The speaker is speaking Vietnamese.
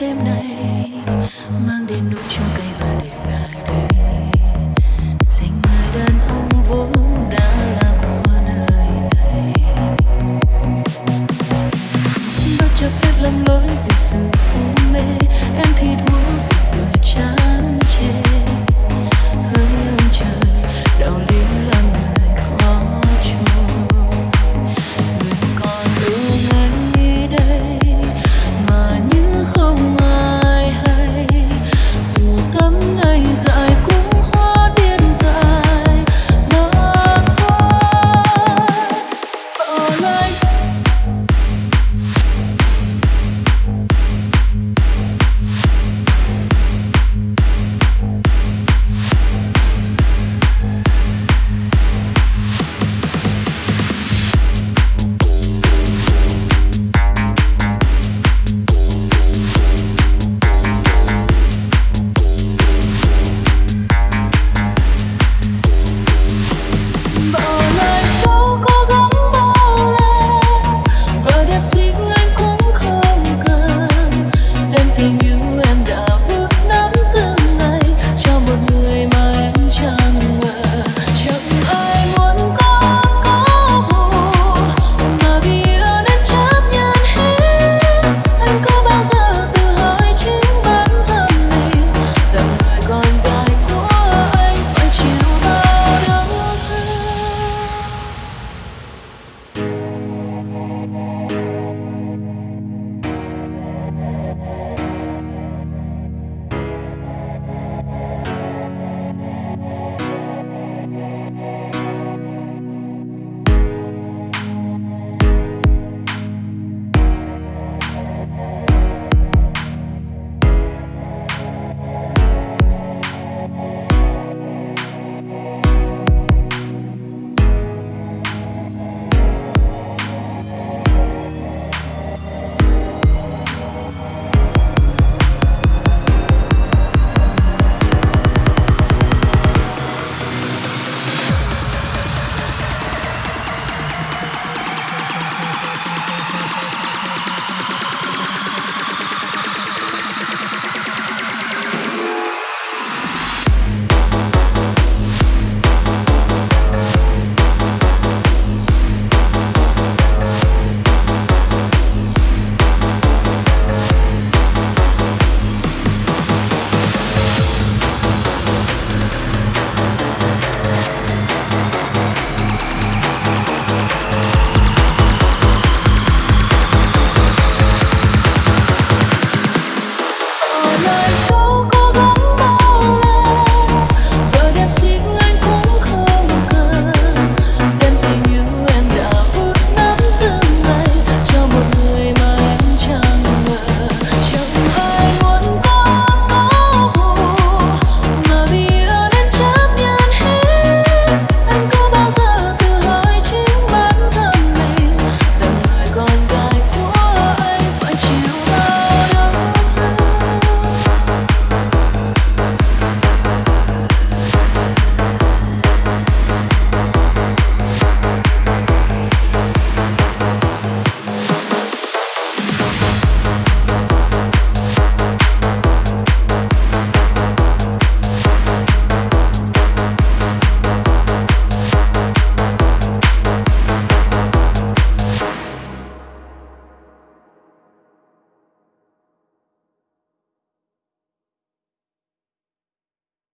đêm này mang đến nụ chuông cay